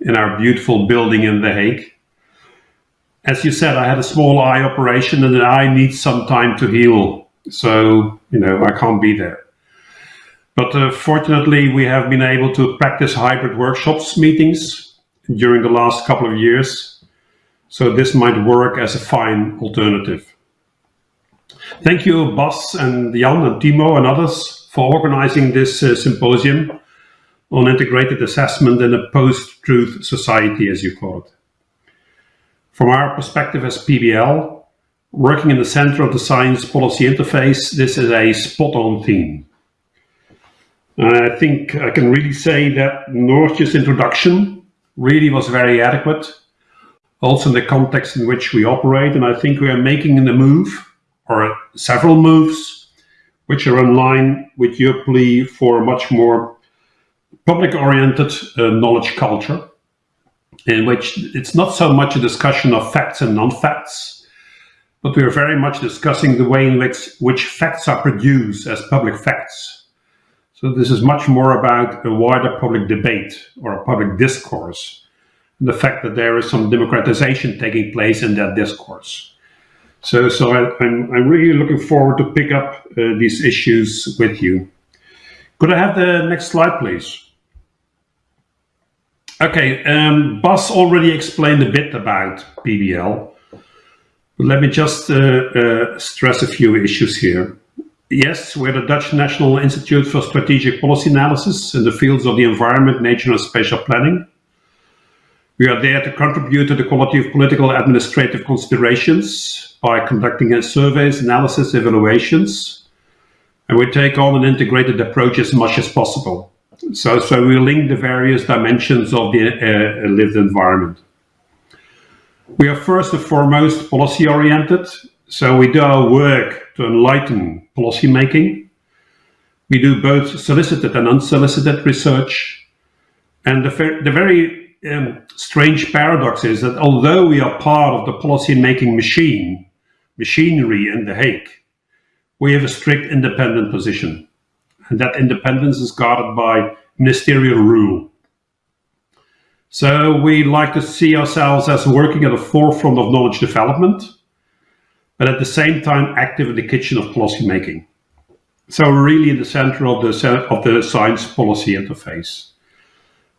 in our beautiful building in The Hague. As you said, I had a small eye operation and the eye needs some time to heal. So, you know, I can't be there. But uh, fortunately, we have been able to practice hybrid workshops meetings during the last couple of years. So this might work as a fine alternative. Thank you, Bas and Jan and Timo and others for organizing this uh, symposium on integrated assessment in a post-truth society, as you call it. From our perspective as PBL, working in the center of the science policy interface, this is a spot-on theme. And I think I can really say that Noortje's introduction really was very adequate, also in the context in which we operate, and I think we are making the move, or several moves, which are in line with your plea for a much more public-oriented uh, knowledge culture, in which it's not so much a discussion of facts and non-facts, but we are very much discussing the way in which, which facts are produced as public facts. So this is much more about a wider public debate or a public discourse, and the fact that there is some democratization taking place in that discourse. So, so I, am I'm, I'm really looking forward to pick up uh, these issues with you. Could I have the next slide, please? Okay, um, Bas already explained a bit about PBL. But let me just uh, uh, stress a few issues here. Yes, we're the Dutch National Institute for Strategic Policy Analysis in the fields of the environment, nature and spatial planning. We are there to contribute to the quality of political administrative considerations by conducting surveys, analysis, evaluations, and we take on an integrated approach as much as possible. So, so we link the various dimensions of the uh, lived environment. We are first and foremost policy oriented. So we do our work to enlighten policy making. We do both solicited and unsolicited research. And the, the very um, strange paradox is that although we are part of the policy making machine, machinery in The Hague, we have a strict independent position. And that independence is guarded by ministerial rule. So we like to see ourselves as working at the forefront of knowledge development, but at the same time active in the kitchen of policy making. So we're really in the center of the, of the science policy interface.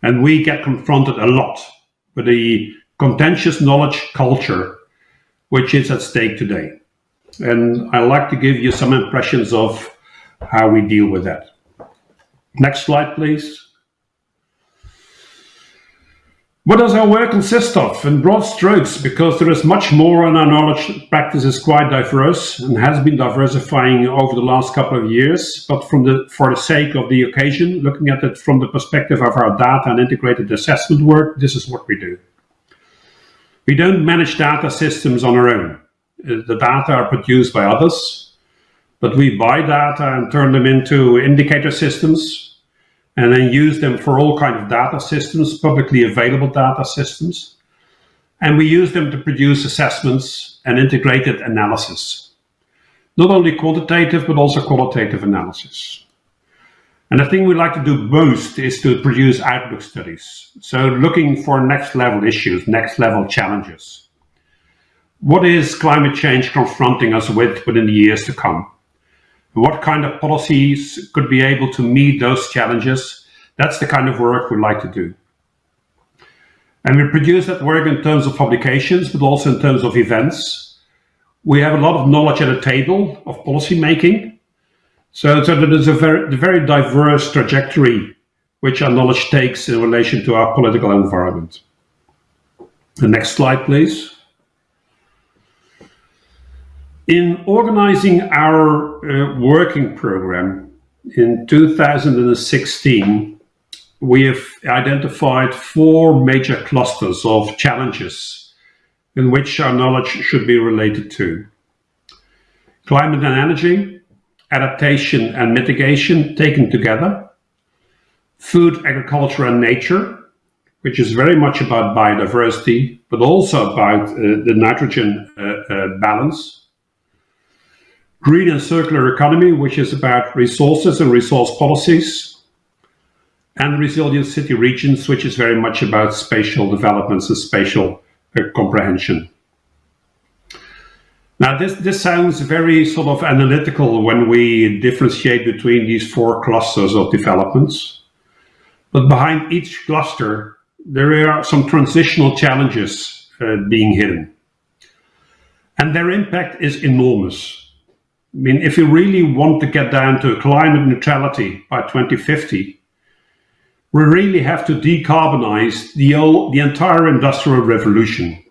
And we get confronted a lot with the contentious knowledge culture which is at stake today. And I like to give you some impressions of how we deal with that. Next slide, please. What does our work consist of? In broad strokes, because there is much more and our knowledge practice is quite diverse and has been diversifying over the last couple of years. But from the, for the sake of the occasion, looking at it from the perspective of our data and integrated assessment work, this is what we do. We don't manage data systems on our own. The data are produced by others, but we buy data and turn them into indicator systems and then use them for all kind of data systems, publicly available data systems. And we use them to produce assessments and integrated analysis. Not only quantitative, but also qualitative analysis. And the thing we like to do most is to produce outlook studies. So looking for next level issues, next level challenges. What is climate change confronting us with within the years to come? What kind of policies could be able to meet those challenges? That's the kind of work we like to do. And we produce that work in terms of publications, but also in terms of events. We have a lot of knowledge at the table of policy making. So, so that is a very, very diverse trajectory which our knowledge takes in relation to our political environment. The next slide, please. In organizing our uh, working program in 2016, we have identified four major clusters of challenges in which our knowledge should be related to. Climate and energy, adaptation and mitigation taken together, food, agriculture and nature, which is very much about biodiversity, but also about uh, the nitrogen uh, uh balance, green and circular economy, which is about resources and resource policies, and resilient city regions, which is very much about spatial developments and spatial uh, comprehension. Now, this, this sounds very sort of analytical when we differentiate between these four clusters of developments. But behind each cluster, there are some transitional challenges uh, being hidden. And their impact is enormous. I mean, if we really want to get down to climate neutrality by 2050, we really have to decarbonize the, the entire industrial revolution.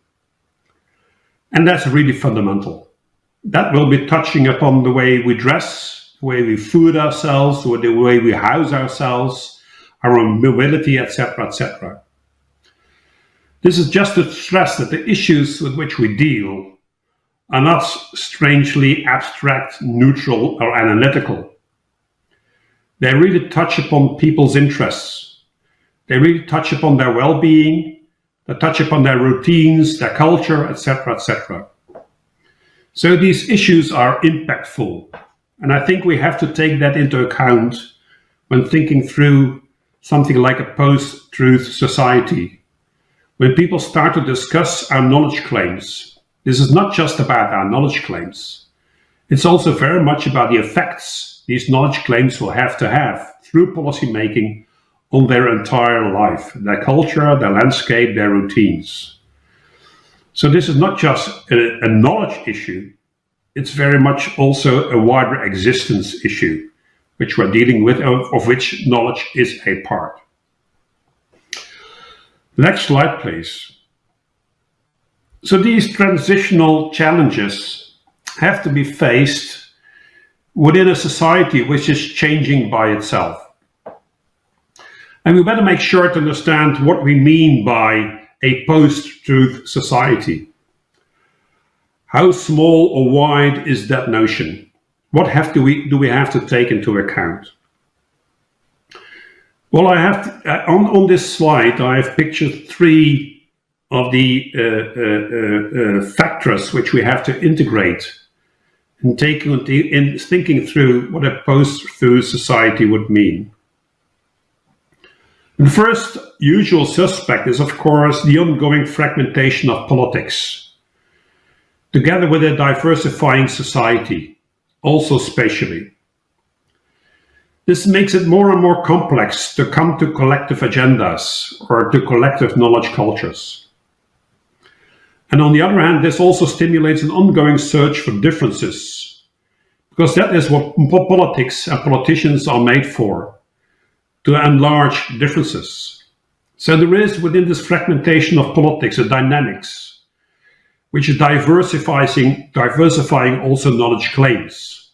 And that's really fundamental. That will be touching upon the way we dress, the way we food ourselves, or the way we house ourselves, our mobility, etc., etc. This is just to stress that the issues with which we deal are not strangely abstract, neutral, or analytical. They really touch upon people's interests. They really touch upon their well-being, they touch upon their routines, their culture, etc., etc. So these issues are impactful. And I think we have to take that into account when thinking through something like a post-truth society. When people start to discuss our knowledge claims, this is not just about our knowledge claims. It's also very much about the effects these knowledge claims will have to have through policy making on their entire life, their culture, their landscape, their routines. So this is not just a, a knowledge issue, it's very much also a wider existence issue, which we're dealing with, of, of which knowledge is a part. Next slide, please. So these transitional challenges have to be faced within a society which is changing by itself. And we better make sure to understand what we mean by a post-truth society. How small or wide is that notion? What have to we, do we have to take into account? Well, I have to, uh, on, on this slide, I have pictured three of the uh, uh, uh, uh factors which we have to integrate in, taking, in thinking through what a post-truth society would mean. The first usual suspect is, of course, the ongoing fragmentation of politics, together with a diversifying society, also spatially. This makes it more and more complex to come to collective agendas or to collective knowledge cultures. And on the other hand, this also stimulates an ongoing search for differences, because that is what politics and politicians are made for to enlarge differences. So there is within this fragmentation of politics a dynamics which is diversifying, diversifying also knowledge claims.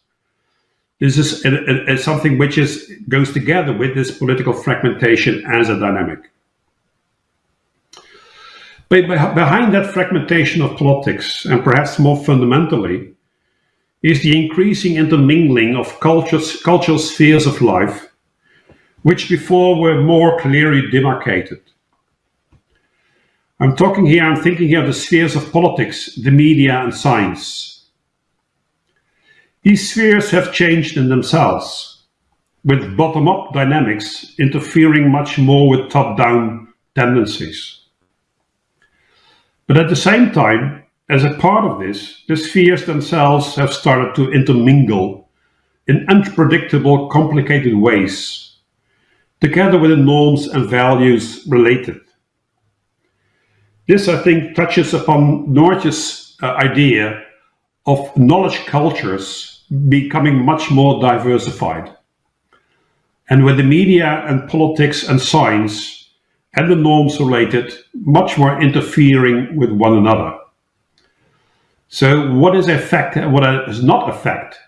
This is a, a, a something which is goes together with this political fragmentation as a dynamic. But behind that fragmentation of politics, and perhaps more fundamentally, is the increasing intermingling of cultures, cultural spheres of life which before were more clearly demarcated. I'm talking here, I'm thinking here of the spheres of politics, the media and science. These spheres have changed in themselves, with bottom-up dynamics interfering much more with top-down tendencies. But at the same time, as a part of this, the spheres themselves have started to intermingle in unpredictable, complicated ways together with the norms and values related. This, I think, touches upon Noortje's uh, idea of knowledge cultures becoming much more diversified. And with the media and politics and science and the norms related much more interfering with one another. So what is a fact and what is not a fact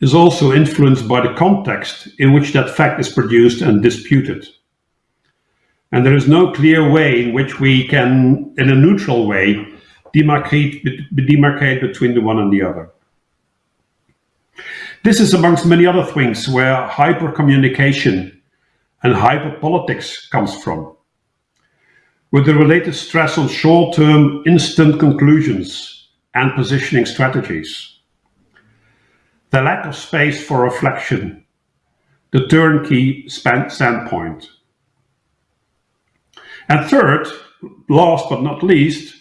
is also influenced by the context in which that fact is produced and disputed. And there is no clear way in which we can, in a neutral way, demarcate, demarcate between the one and the other. This is amongst many other things where hypercommunication and hyperpolitics comes from, with the related stress on short-term instant conclusions and positioning strategies the lack of space for reflection, the turnkey standpoint, And third, last but not least,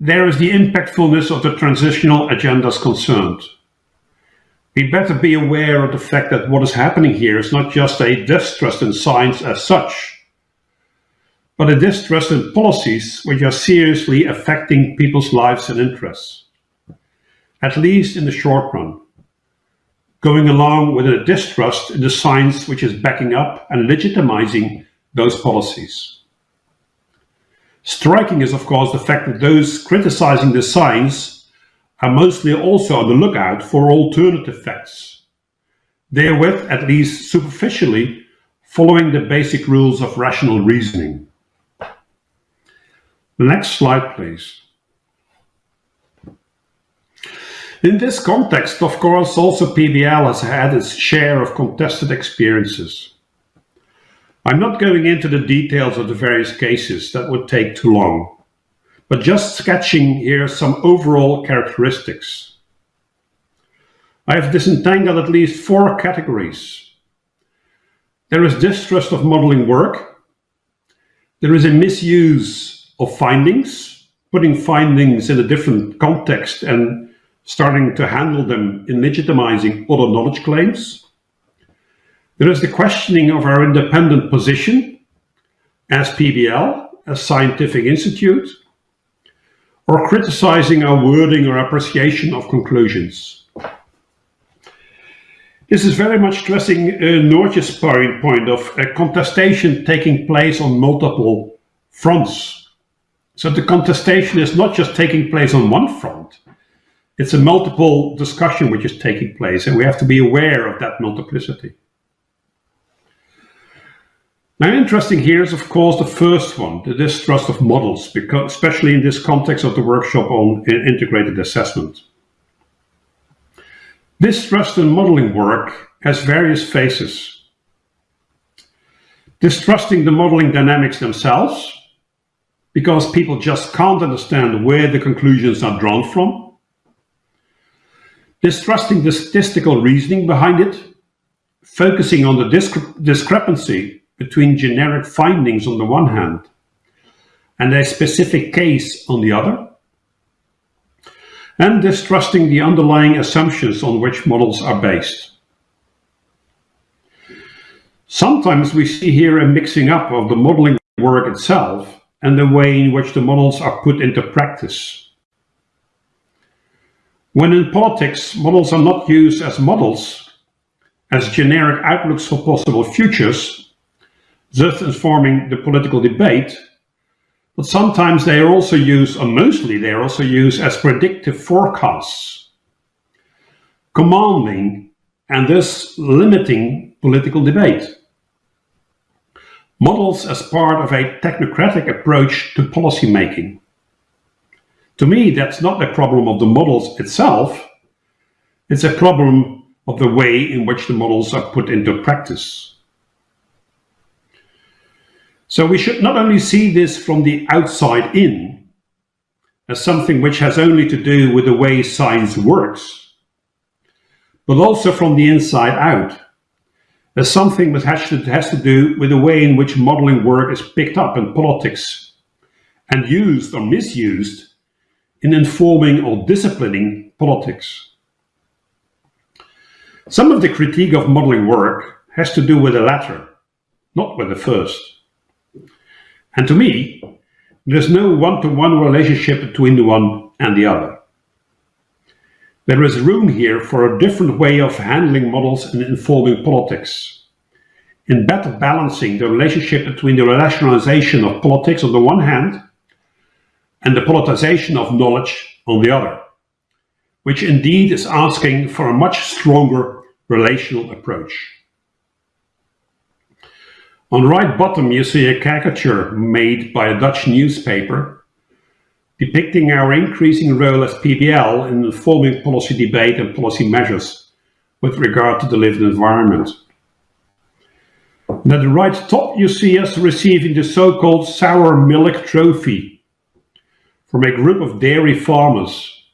there is the impactfulness of the transitional agendas concerned. We better be aware of the fact that what is happening here is not just a distrust in science as such, but a distrust in policies which are seriously affecting people's lives and interests, at least in the short run, going along with a distrust in the science which is backing up and legitimizing those policies. Striking is, of course, the fact that those criticizing the science are mostly also on the lookout for alternative facts, therewith, at least superficially, following the basic rules of rational reasoning. Next slide, please. In this context, of course, also PBL has had its share of contested experiences. I'm not going into the details of the various cases, that would take too long, but just sketching here some overall characteristics. I have disentangled at least four categories. There is distrust of modeling work. There is a misuse of findings, putting findings in a different context and starting to handle them in legitimizing other knowledge claims. There is the questioning of our independent position as PBL, as scientific institute, or criticizing our wording or appreciation of conclusions. This is very much stressing uh, Noortje's point, point of a contestation taking place on multiple fronts. So the contestation is not just taking place on one front, it's a multiple discussion which is taking place and we have to be aware of that multiplicity. Now interesting here is of course the first one, the distrust of models, because especially in this context of the workshop on integrated assessment. Distrust in modeling work has various phases. Distrusting the modeling dynamics themselves, because people just can't understand where the conclusions are drawn from distrusting the statistical reasoning behind it, focusing on the discre discrepancy between generic findings on the one hand and a specific case on the other, and distrusting the underlying assumptions on which models are based. Sometimes we see here a mixing up of the modeling work itself and the way in which the models are put into practice. When in politics, models are not used as models, as generic outlooks for possible futures, thus informing the political debate, but sometimes they are also used, or mostly they are also used as predictive forecasts, commanding and thus limiting political debate. Models as part of a technocratic approach to policy making. To me, that's not a problem of the models itself. It's a problem of the way in which the models are put into practice. So we should not only see this from the outside in, as something which has only to do with the way science works, but also from the inside out, as something that has to, has to do with the way in which modeling work is picked up in politics and used or misused in informing or disciplining politics. Some of the critique of modeling work has to do with the latter, not with the first. And to me, there's no one-to-one -one relationship between the one and the other. There is room here for a different way of handling models and informing politics. In better balancing the relationship between the rationalization of politics on the one hand and the politicization of knowledge on the other, which indeed is asking for a much stronger relational approach. On the right bottom, you see a caricature made by a Dutch newspaper depicting our increasing role as PBL in informing policy debate and policy measures with regard to the lived environment. And at the right top, you see us receiving the so-called sour milk trophy from a group of dairy farmers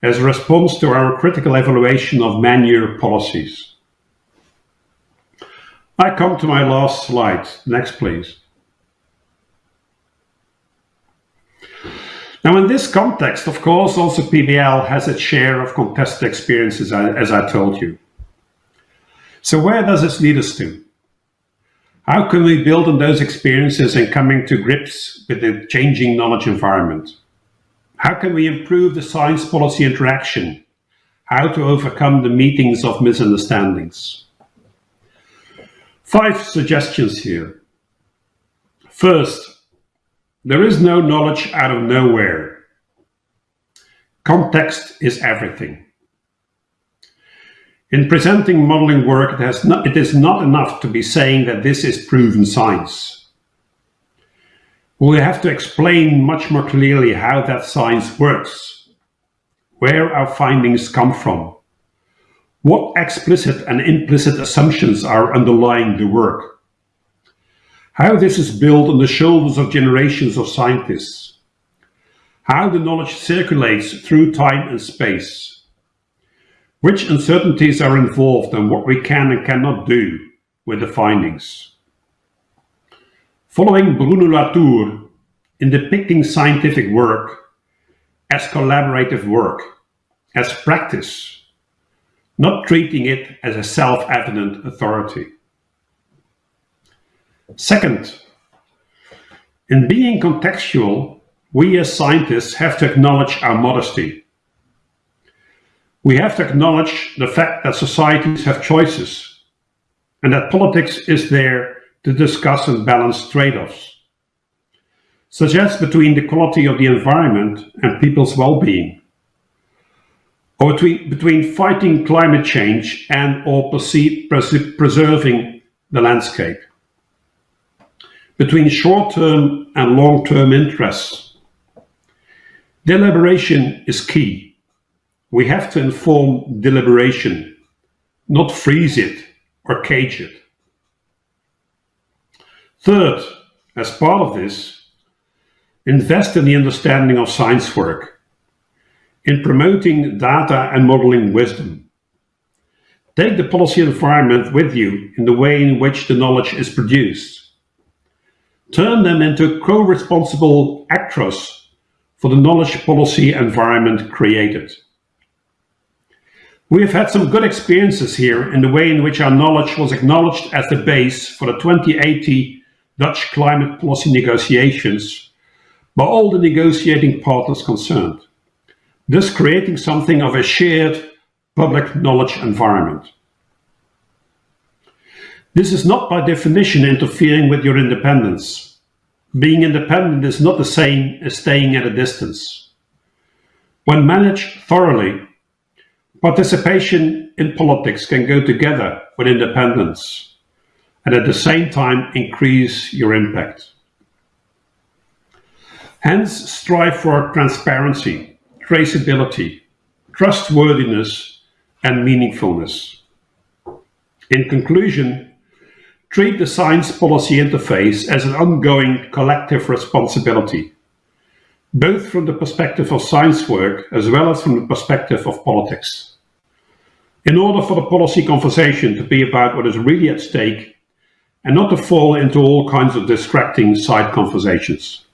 as a response to our critical evaluation of manure policies. I come to my last slide. Next, please. Now in this context, of course, also PBL has its share of contested experiences, as I told you. So where does this lead us to? How can we build on those experiences and coming to grips with the changing knowledge environment? How can we improve the science policy interaction? How to overcome the meetings of misunderstandings? Five suggestions here. First, there is no knowledge out of nowhere. Context is everything. In presenting modeling work, it, not, it is not enough to be saying that this is proven science. We have to explain much more clearly how that science works, where our findings come from, what explicit and implicit assumptions are underlying the work, how this is built on the shoulders of generations of scientists, how the knowledge circulates through time and space, which uncertainties are involved and what we can and cannot do with the findings? Following Bruno Latour in depicting scientific work as collaborative work, as practice, not treating it as a self-evident authority. Second, in being contextual, we as scientists have to acknowledge our modesty. We have to acknowledge the fact that societies have choices and that politics is there to discuss and balance trade-offs, such as between the quality of the environment and people's well-being, or between, between fighting climate change and or preserving the landscape, between short-term and long-term interests. Deliberation is key we have to inform deliberation, not freeze it or cage it. Third, as part of this, invest in the understanding of science work, in promoting data and modeling wisdom. Take the policy environment with you in the way in which the knowledge is produced. Turn them into co-responsible actors for the knowledge policy environment created. We have had some good experiences here in the way in which our knowledge was acknowledged as the base for the 2080 Dutch climate policy negotiations by all the negotiating partners concerned, thus creating something of a shared public knowledge environment. This is not by definition interfering with your independence. Being independent is not the same as staying at a distance. When managed thoroughly, Participation in politics can go together with independence and at the same time increase your impact. Hence, strive for transparency, traceability, trustworthiness and meaningfulness. In conclusion, treat the science policy interface as an ongoing collective responsibility, both from the perspective of science work as well as from the perspective of politics in order for the policy conversation to be about what is really at stake and not to fall into all kinds of distracting side conversations.